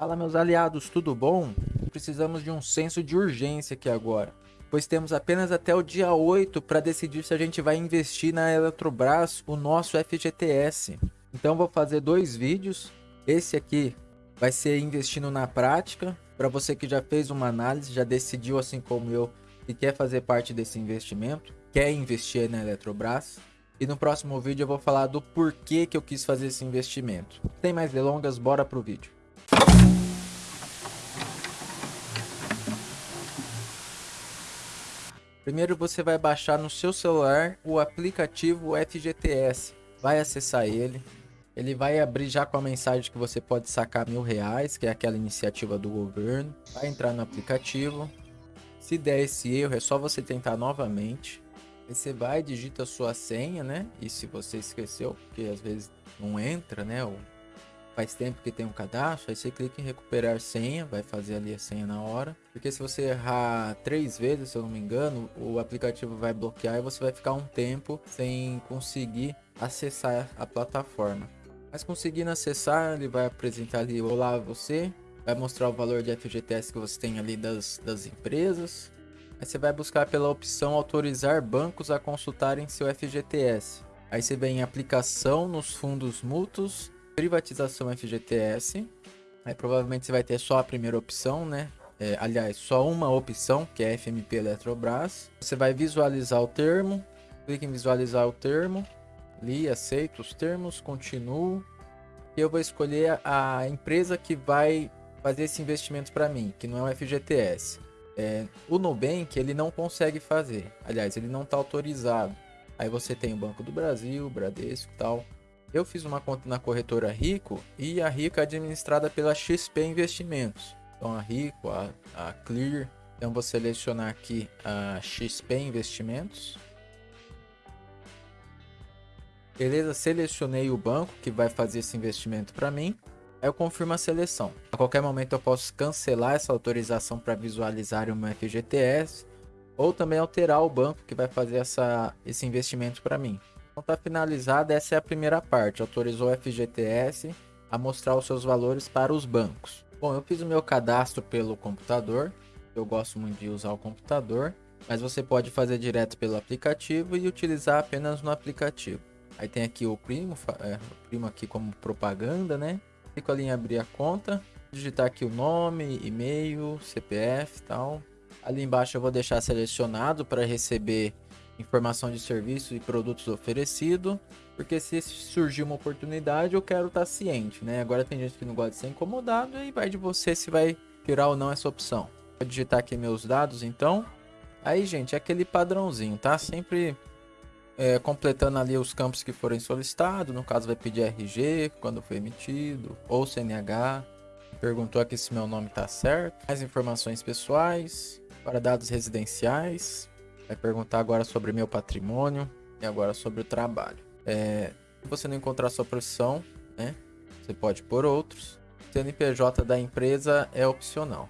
Fala meus aliados, tudo bom? Precisamos de um senso de urgência aqui agora, pois temos apenas até o dia 8 para decidir se a gente vai investir na Eletrobras o nosso FGTS. Então vou fazer dois vídeos, esse aqui vai ser investindo na prática, para você que já fez uma análise, já decidiu assim como eu, que quer fazer parte desse investimento, quer investir na Eletrobras. E no próximo vídeo eu vou falar do porquê que eu quis fazer esse investimento. Sem mais delongas, bora pro vídeo. Primeiro você vai baixar no seu celular o aplicativo FGTS. Vai acessar ele. Ele vai abrir já com a mensagem que você pode sacar mil reais, que é aquela iniciativa do governo. Vai entrar no aplicativo. Se der esse erro, é só você tentar novamente. Aí você vai, digita sua senha, né? E se você esqueceu, porque às vezes não entra, né? Faz tempo que tem um cadastro, aí você clica em recuperar senha, vai fazer ali a senha na hora. Porque se você errar três vezes, se eu não me engano, o aplicativo vai bloquear e você vai ficar um tempo sem conseguir acessar a plataforma. Mas conseguindo acessar, ele vai apresentar ali, olá você, vai mostrar o valor de FGTS que você tem ali das, das empresas. Aí você vai buscar pela opção autorizar bancos a consultarem seu FGTS. Aí você vem em aplicação nos fundos mútuos privatização FGTS. Aí provavelmente você vai ter só a primeira opção, né? É, aliás, só uma opção, que é FMP Eletrobras. Você vai visualizar o termo, clique em visualizar o termo, li, aceito os termos, continuo. E eu vou escolher a empresa que vai fazer esse investimento para mim, que não é o FGTS. É, o Nubank, ele não consegue fazer. Aliás, ele não está autorizado. Aí você tem o Banco do Brasil, Bradesco e tal. Eu fiz uma conta na corretora Rico e a Rico é administrada pela XP Investimentos. Então a Rico, a, a Clear, então vou selecionar aqui a XP Investimentos. Beleza, selecionei o banco que vai fazer esse investimento para mim. Eu confirmo a seleção. A qualquer momento eu posso cancelar essa autorização para visualizar o meu FGTS ou também alterar o banco que vai fazer essa, esse investimento para mim. Então tá finalizada, essa é a primeira parte. Autorizou o FGTS a mostrar os seus valores para os bancos. Bom, eu fiz o meu cadastro pelo computador. Eu gosto muito de usar o computador. Mas você pode fazer direto pelo aplicativo e utilizar apenas no aplicativo. Aí tem aqui o primo, é, o primo aqui como propaganda, né? Clico ali em abrir a conta, digitar aqui o nome, e-mail, CPF tal. Ali embaixo eu vou deixar selecionado para receber informação de serviço e produtos oferecidos, porque se surgir uma oportunidade eu quero estar tá ciente, né? Agora tem gente que não gosta de ser incomodado e vai de você se vai tirar ou não essa opção. Vou digitar aqui meus dados então. Aí, gente, é aquele padrãozinho, tá? Sempre é, completando ali os campos que forem solicitados. No caso, vai pedir RG quando foi emitido, ou CNH. Perguntou aqui se meu nome tá certo. Mais informações pessoais, para dados residenciais. Vai perguntar agora sobre meu patrimônio e agora sobre o trabalho. É, se você não encontrar sua profissão, né, você pode pôr outros. CNPJ da empresa é opcional.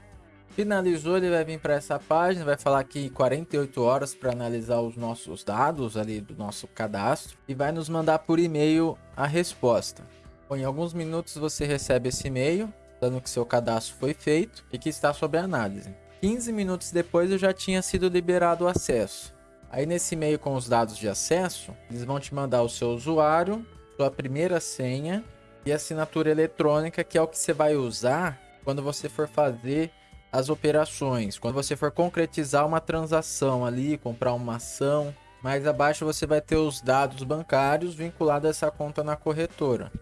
Finalizou, ele vai vir para essa página, vai falar aqui 48 horas para analisar os nossos dados ali do nosso cadastro e vai nos mandar por e-mail a resposta. Bom, em alguns minutos você recebe esse e-mail dando que seu cadastro foi feito e que está sob análise. 15 minutos depois eu já tinha sido liberado o acesso. Aí nesse e-mail com os dados de acesso, eles vão te mandar o seu usuário, sua primeira senha e assinatura eletrônica, que é o que você vai usar quando você for fazer as operações, quando você for concretizar uma transação ali, comprar uma ação. Mais abaixo você vai ter os dados bancários vinculados a essa conta na corretora.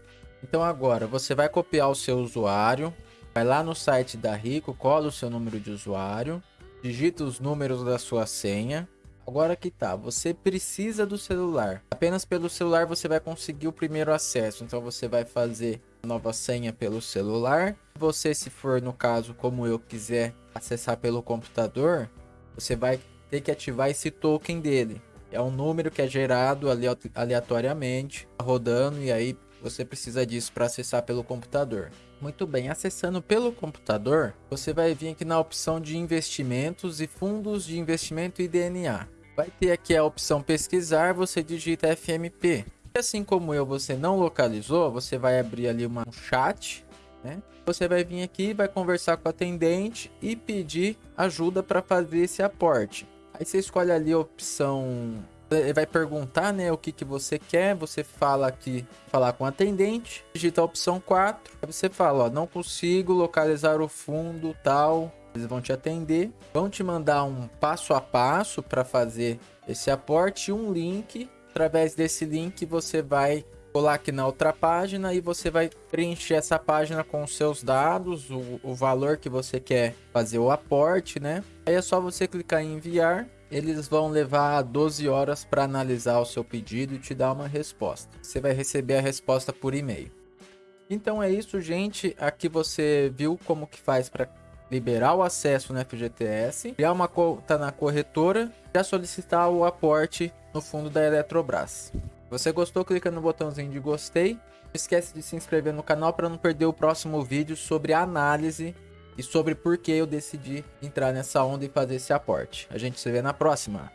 Então agora você vai copiar o seu usuário, Vai lá no site da Rico, cola o seu número de usuário, digita os números da sua senha. Agora que tá, você precisa do celular. Apenas pelo celular você vai conseguir o primeiro acesso. Então você vai fazer a nova senha pelo celular. Você, se for no caso como eu quiser acessar pelo computador, você vai ter que ativar esse token dele. É um número que é gerado aleatoriamente, rodando e aí você precisa disso para acessar pelo computador. Muito bem, acessando pelo computador, você vai vir aqui na opção de investimentos e fundos de investimento e DNA. Vai ter aqui a opção pesquisar, você digita FMP. E assim como eu, você não localizou, você vai abrir ali uma, um chat, né? Você vai vir aqui, vai conversar com o atendente e pedir ajuda para fazer esse aporte. Aí você escolhe ali a opção ele vai perguntar, né, o que, que você quer, você fala aqui, falar com o atendente, digita a opção 4, aí você fala, ó, não consigo localizar o fundo, tal, eles vão te atender, vão te mandar um passo a passo para fazer esse aporte e um link, através desse link você vai colar aqui na outra página e você vai preencher essa página com os seus dados, o, o valor que você quer fazer o aporte, né? Aí é só você clicar em enviar eles vão levar 12 horas para analisar o seu pedido e te dar uma resposta. Você vai receber a resposta por e-mail. Então é isso, gente. Aqui você viu como que faz para liberar o acesso no FGTS, criar uma conta na corretora e solicitar o aporte no fundo da Eletrobras. Se você gostou, clica no botãozinho de gostei. Não esquece de se inscrever no canal para não perder o próximo vídeo sobre análise e sobre por que eu decidi entrar nessa onda e fazer esse aporte. A gente se vê na próxima.